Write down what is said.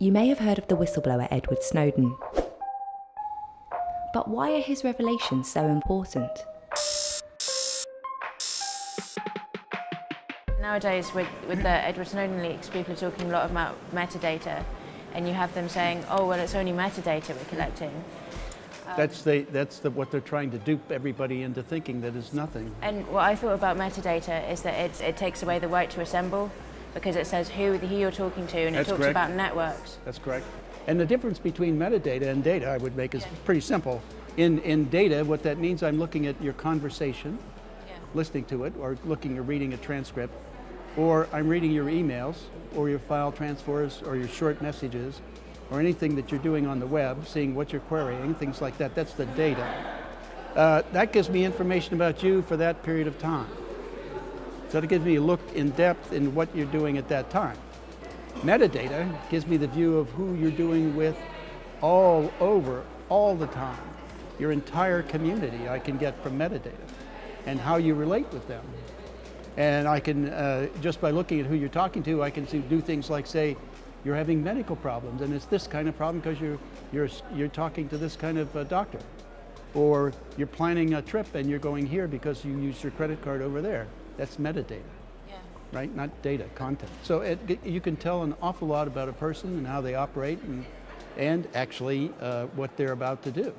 You may have heard of the whistleblower Edward Snowden. But why are his revelations so important? Nowadays, with, with the Edward Snowden leaks, people are talking a lot about metadata, and you have them saying, oh, well, it's only metadata we're collecting. Um, that's, the, that's the, what they're trying to dupe everybody into thinking that is nothing. And what I thought about metadata is that it, it takes away the right to assemble, because it says who, who you're talking to, and That's it talks correct. about networks. That's correct. And the difference between metadata and data I would make is pretty simple. In, in data, what that means, I'm looking at your conversation, Yeah. listening to it, or looking or reading a transcript, or I'm reading your emails, or your file transfers, or your short messages, or anything that you're doing on the web, seeing what you're querying, things like that. That's the data. Uh, that gives me information about you for that period of time. So it gives me a look in depth in what you're doing at that time. Metadata gives me the view of who you're doing with all over, all the time. Your entire community I can get from metadata and how you relate with them. And I can, uh, just by looking at who you're talking to, I can see, do things like say, you're having medical problems and it's this kind of problem because you're, you're, you're talking to this kind of uh, doctor. Or you're planning a trip and you're going here because you used your credit card over there. That's metadata Yeah. right? Not data, content. So it, you can tell an awful lot about a person and how they operate and, and actually uh, what they're about to do.